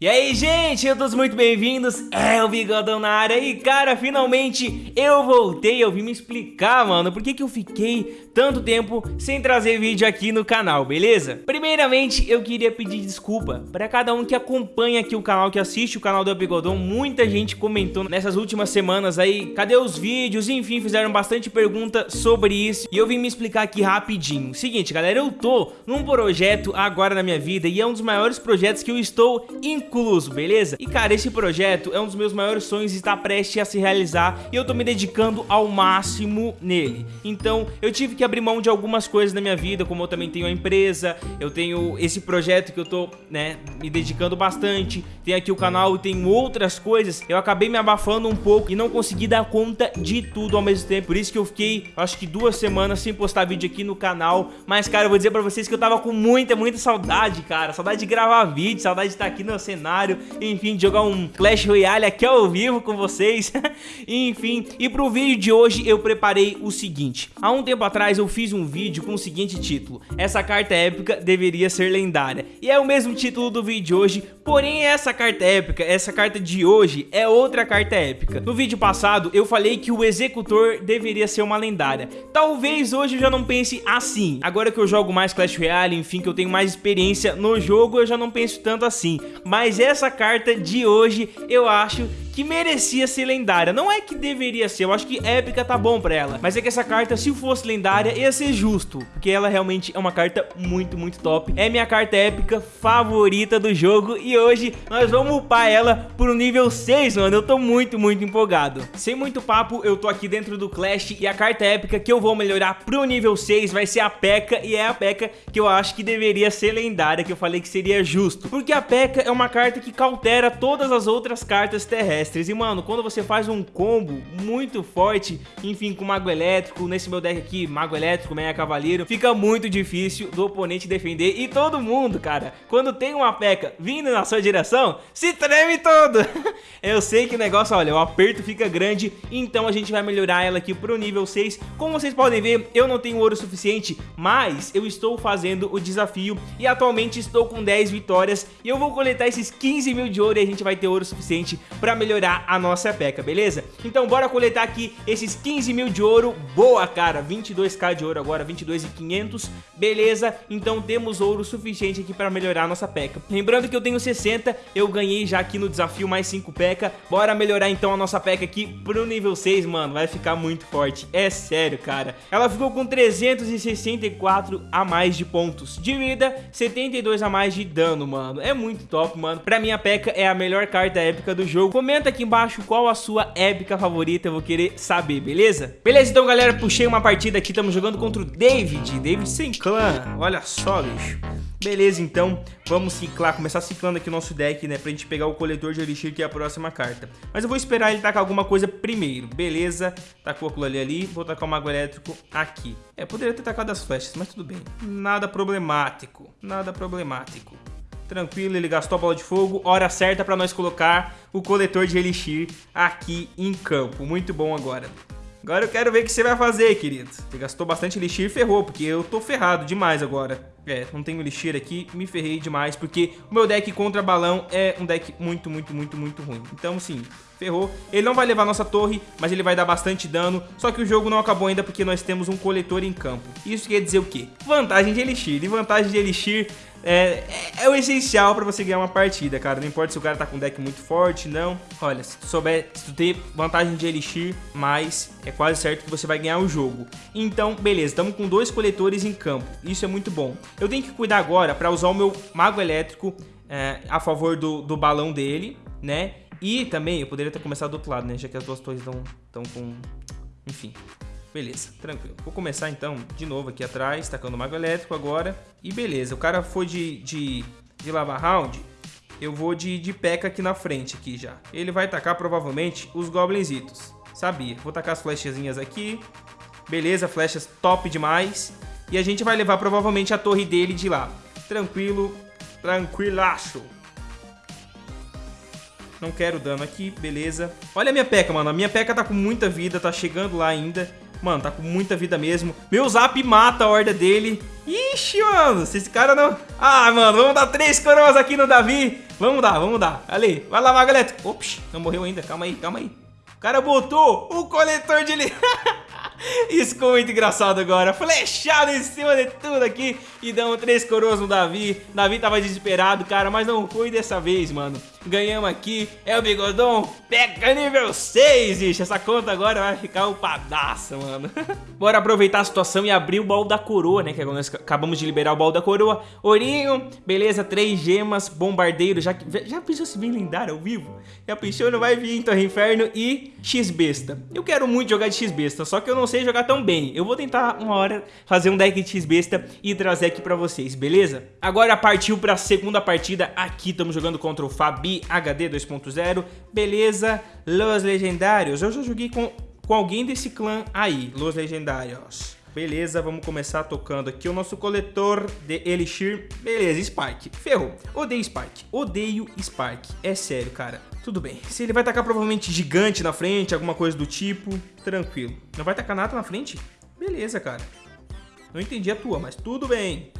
E aí, gente, todos muito bem-vindos, é o Bigodão na área. E, cara, finalmente eu voltei, eu vim me explicar, mano, por que que eu fiquei tanto tempo sem trazer vídeo aqui no canal, beleza? Primeiramente, eu queria pedir desculpa para cada um que acompanha aqui o canal, que assiste o canal do Bigodão, muita gente comentou nessas últimas semanas aí, cadê os vídeos, enfim, fizeram bastante pergunta sobre isso. E eu vim me explicar aqui rapidinho. Seguinte, galera, eu tô num projeto agora na minha vida e é um dos maiores projetos que eu estou incluso, beleza? E cara, esse projeto é um dos meus maiores sonhos e está prestes a se realizar e eu tô me dedicando ao máximo nele. Então, eu tive que abrir mão de algumas coisas na minha vida, como eu também tenho a empresa, eu tenho esse projeto que eu tô, né, me dedicando bastante, tem aqui o canal e tem outras coisas, eu acabei me abafando um pouco e não consegui dar conta de tudo ao mesmo tempo, por isso que eu fiquei, acho que duas semanas sem postar vídeo aqui no canal, mas cara, eu vou dizer pra vocês que eu tava com muita, muita saudade, cara, saudade de gravar vídeo, saudade de estar aqui no cenário, enfim, jogar um Clash Royale aqui ao vivo com vocês, enfim, e pro vídeo de hoje eu preparei o seguinte, há um tempo atrás eu fiz um vídeo com o seguinte título, essa carta épica deveria ser lendária, e é o mesmo título do vídeo de hoje, porém essa carta épica, essa carta de hoje é outra carta épica. No vídeo passado eu falei que o executor deveria ser uma lendária, talvez hoje eu já não pense assim, agora que eu jogo mais Clash Royale, enfim, que eu tenho mais experiência no jogo, eu já não penso tanto assim, mas essa carta de hoje eu acho que merecia ser lendária. Não é que deveria ser, eu acho que épica tá bom pra ela. Mas é que essa carta, se fosse lendária, ia ser justo. Porque ela realmente é uma carta muito, muito top. É minha carta épica favorita do jogo. E hoje nós vamos upar ela pro nível 6, mano. Eu tô muito, muito empolgado. Sem muito papo, eu tô aqui dentro do Clash. E a carta épica que eu vou melhorar pro nível 6 vai ser a P.E.K.K.A. E é a P.E.K.K.A. que eu acho que deveria ser lendária. Que eu falei que seria justo. Porque a P.E.K.K.A. é uma carta que cautera todas as outras cartas terrestres. E, mano, quando você faz um combo muito forte, enfim, com Mago Elétrico, nesse meu deck aqui, Mago Elétrico, Meia Cavaleiro, fica muito difícil do oponente defender. E todo mundo, cara, quando tem uma peca vindo na sua direção, se treme todo. Eu sei que o negócio, olha, o aperto fica grande, então a gente vai melhorar ela aqui pro nível 6. Como vocês podem ver, eu não tenho ouro suficiente, mas eu estou fazendo o desafio e atualmente estou com 10 vitórias e eu vou coletar esses 15 mil de ouro e a gente vai ter ouro suficiente pra melhorar melhorar a nossa peca, beleza? Então bora coletar aqui esses 15 mil de ouro, boa cara, 22k de ouro agora, 22.500, beleza? Então temos ouro suficiente aqui para melhorar a nossa peca. Lembrando que eu tenho 60, eu ganhei já aqui no desafio mais 5 peca, bora melhorar então a nossa peca aqui pro nível 6, mano, vai ficar muito forte, é sério, cara. Ela ficou com 364 a mais de pontos de vida, 72 a mais de dano, mano, é muito top, mano. Pra mim a peca é a melhor carta épica do jogo, aqui embaixo qual a sua épica favorita, eu vou querer saber, beleza? Beleza, então galera, puxei uma partida aqui, estamos jogando contra o David, David sem clã, olha só, bicho. Beleza, então, vamos ciclar, começar ciclando aqui o nosso deck, né, pra gente pegar o coletor de Elixir, que é a próxima carta. Mas eu vou esperar ele tacar alguma coisa primeiro, beleza? Tacou aquilo ali ali, vou tacar o Mago Elétrico aqui. É, poderia ter tacado as flechas, mas tudo bem. Nada problemático, nada problemático. Tranquilo, ele gastou a bola de fogo. Hora certa para nós colocar o coletor de Elixir aqui em campo. Muito bom agora. Agora eu quero ver o que você vai fazer, querido. Você gastou bastante Elixir e ferrou, porque eu tô ferrado demais agora. É, não tenho Elixir aqui, me ferrei demais, porque o meu deck contra balão é um deck muito, muito, muito, muito ruim. Então, sim, ferrou. Ele não vai levar nossa torre, mas ele vai dar bastante dano. Só que o jogo não acabou ainda porque nós temos um coletor em campo. Isso quer dizer o quê? Vantagem de Elixir. E vantagem de Elixir é, é, é, o essencial pra você ganhar uma partida, cara. Não importa se o cara tá com um deck muito forte, não. Olha, se tu souber, se tu ter vantagem de Elixir, mais é quase certo que você vai ganhar o jogo. Então, beleza, estamos com dois coletores em campo. Isso é muito bom. Eu tenho que cuidar agora pra usar o meu Mago Elétrico é, a favor do, do balão dele, né? E também, eu poderia ter começado do outro lado, né? Já que as duas torres estão com... Enfim, Beleza, tranquilo. Vou começar então de novo aqui atrás, tacando o Mago Elétrico agora. E beleza, o cara foi de, de, de Lava Round, eu vou de, de P.E.K.K.A aqui na frente aqui já. Ele vai tacar provavelmente os Goblinzitos. Sabia. Vou tacar as flechazinhas aqui. Beleza, flechas top demais. E a gente vai levar provavelmente a torre dele de lá. Tranquilo, tranquilaço. Não quero dano aqui, beleza. Olha a minha peca, mano. A minha peca tá com muita vida, tá chegando lá ainda. Mano, tá com muita vida mesmo. Meu zap mata a horda dele. Ixi, mano, se esse cara não... Ah, mano, vamos dar três coroas aqui no Davi. Vamos dar, vamos dar. Ali, vai lá, Magalete. Ops, não morreu ainda. Calma aí, calma aí. O cara botou o coletor de... Isso ficou muito engraçado agora. Flechado em cima de tudo aqui. E damos três coroas no Davi. Davi tava desesperado, cara, mas não foi dessa vez, mano. Ganhamos aqui. É o Bigodão. Pega nível 6, ixi. Essa conta agora vai ficar upadaça, mano. Bora aproveitar a situação e abrir o baú da coroa, né? Que nós acabamos de liberar o baú da coroa. Ourinho, beleza, três gemas, bombardeiro. Já, já pensou se vem lendário ao vivo? Já pensou? Não vai vir em Torre Inferno e X-Besta. Eu quero muito jogar de X-Besta, só que eu não sei jogar tão bem. Eu vou tentar uma hora fazer um deck de X-Besta e trazer aqui pra vocês, beleza? Agora partiu pra segunda partida. Aqui estamos jogando contra o Fabi HD 2.0. Beleza? Los Legendários. Eu já joguei com, com alguém desse clã aí, Los Legendários. Beleza, vamos começar tocando aqui o nosso coletor de Elixir. Beleza, Spark. Ferrou. Odeio Spark. Odeio Spark. É sério, cara. Tudo bem. Se ele vai tacar provavelmente gigante na frente, alguma coisa do tipo, tranquilo. Não vai tacar nada na frente? Beleza, cara. Não entendi a tua, mas tudo bem.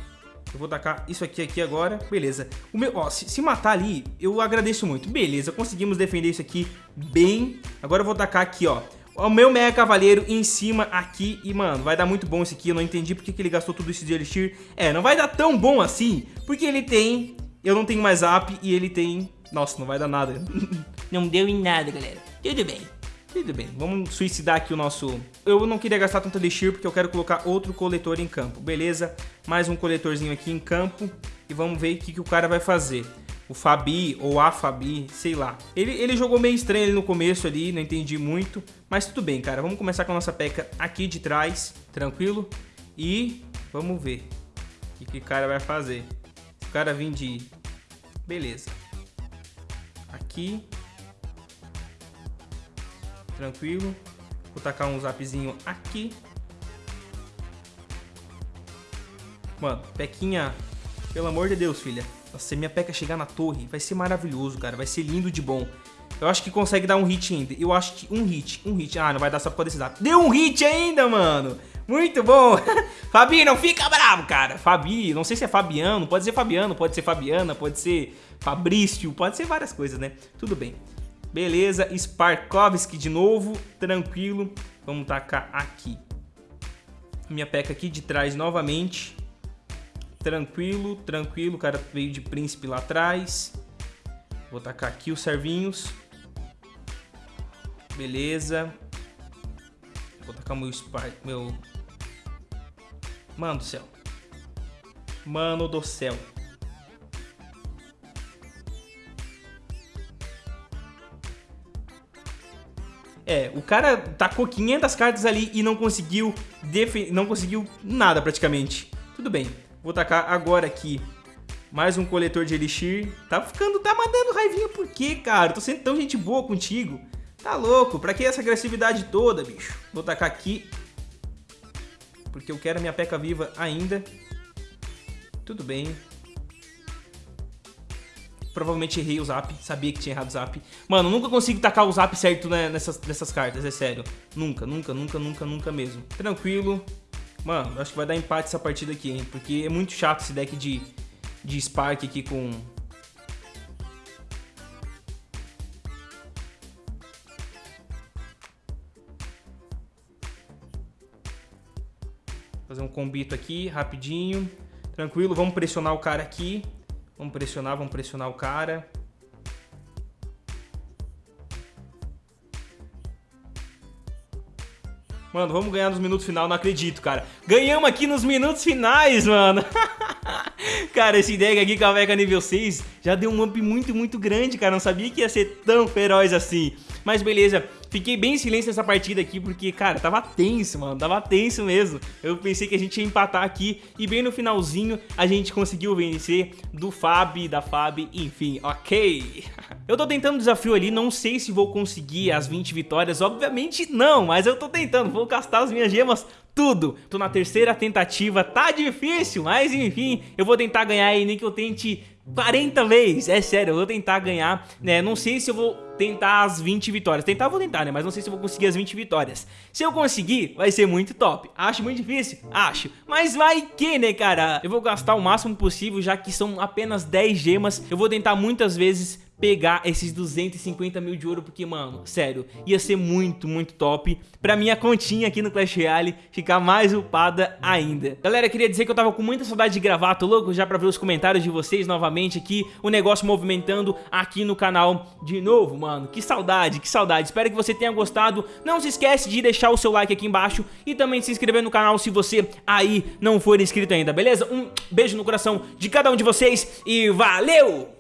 Eu vou tacar isso aqui aqui agora. Beleza. O meu, ó, se, se, matar ali, eu agradeço muito. Beleza, conseguimos defender isso aqui bem. Agora eu vou tacar aqui, ó. O meu Mega Cavaleiro em cima aqui. E, mano, vai dar muito bom isso aqui. Eu não entendi porque que ele gastou tudo isso de Elixir. É, não vai dar tão bom assim. Porque ele tem... Eu não tenho mais up e ele tem... Nossa, não vai dar nada. não deu em nada, galera. Tudo bem. Tudo bem, vamos suicidar aqui o nosso... Eu não queria gastar tanto Elixir porque eu quero colocar outro coletor em campo, beleza? Mais um coletorzinho aqui em campo e vamos ver o que, que o cara vai fazer. O Fabi ou a Fabi, sei lá. Ele, ele jogou meio estranho ali no começo ali, não entendi muito. Mas tudo bem, cara. Vamos começar com a nossa peca aqui de trás, tranquilo? E vamos ver o que, que o cara vai fazer. O cara vir de... Beleza. Aqui, tranquilo. Vou tacar um zapzinho aqui. Mano, Pequinha, pelo amor de Deus, filha. Nossa, se minha Peca chegar na torre, vai ser maravilhoso, cara. Vai ser lindo de bom. Eu acho que consegue dar um hit ainda. Eu acho que um hit, um hit. Ah, não vai dar só por causa desse zap. Deu um hit ainda, mano. Muito bom. Fabi, não fica bravo, cara. Fabi, não sei se é Fabiano. Pode ser Fabiano, pode ser Fabiana, pode ser Fabrício. Pode ser várias coisas, né? Tudo bem. Beleza, Sparkovski de novo, tranquilo. Vamos tacar aqui. Minha peca aqui de trás novamente. Tranquilo, tranquilo. O cara veio de príncipe lá atrás. Vou tacar aqui os servinhos. Beleza. Vou tacar meu Spark, meu... Mano do céu. Mano do céu. É, o cara tacou 500 cartas ali e não conseguiu não conseguiu nada praticamente. Tudo bem, vou tacar agora aqui mais um coletor de Elixir. Tá ficando, tá mandando raivinha por quê, cara? Tô sendo tão gente boa contigo. Tá louco, pra que essa agressividade toda, bicho? Vou tacar aqui, porque eu quero minha peca viva ainda. Tudo bem, provavelmente errei o zap, sabia que tinha errado o zap. Mano, nunca consigo tacar o zap certo né, nessas, nessas cartas, é sério. Nunca, nunca, nunca, nunca, nunca mesmo. Tranquilo. Mano, acho que vai dar empate essa partida aqui, hein? Porque é muito chato esse deck de, de Spark aqui com... Fazer um combito aqui, rapidinho. Tranquilo, vamos pressionar o cara aqui. Vamos pressionar, vamos pressionar o cara. Mano, vamos ganhar nos minutos finais, não acredito, cara. Ganhamos aqui nos minutos finais, mano. cara, esse deck aqui com a nível 6 já deu um up muito, muito grande, cara. Não sabia que ia ser tão feroz assim. Mas beleza, Fiquei bem em silêncio nessa partida aqui, porque, cara, tava tenso, mano. Tava tenso mesmo. Eu pensei que a gente ia empatar aqui. E bem no finalzinho, a gente conseguiu vencer do Fab, da Fab, enfim, ok. Eu tô tentando um desafio ali, não sei se vou conseguir as 20 vitórias. Obviamente não, mas eu tô tentando. Vou gastar as minhas gemas tudo. Tô na terceira tentativa, tá difícil, mas enfim, eu vou tentar ganhar aí, nem que eu tente 40 vezes, é sério, eu vou tentar ganhar, né, não sei se eu vou tentar as 20 vitórias. Tentar vou tentar, né? Mas não sei se eu vou conseguir as 20 vitórias. Se eu conseguir, vai ser muito top. Acho muito difícil? Acho. Mas vai que, né, cara? Eu vou gastar o máximo possível, já que são apenas 10 gemas. Eu vou tentar muitas vezes pegar esses 250 mil de ouro, porque, mano, sério, ia ser muito, muito top pra minha continha aqui no Clash Royale ficar mais upada ainda. Galera, queria dizer que eu tava com muita saudade de gravar, tô louco já pra ver os comentários de vocês novamente aqui, o negócio movimentando aqui no canal de novo, mano. Que saudade, que saudade. Espero que você tenha gostado. Não se esquece de deixar o seu like aqui embaixo e também se inscrever no canal se você aí não for inscrito ainda, beleza? Um beijo no coração de cada um de vocês e valeu!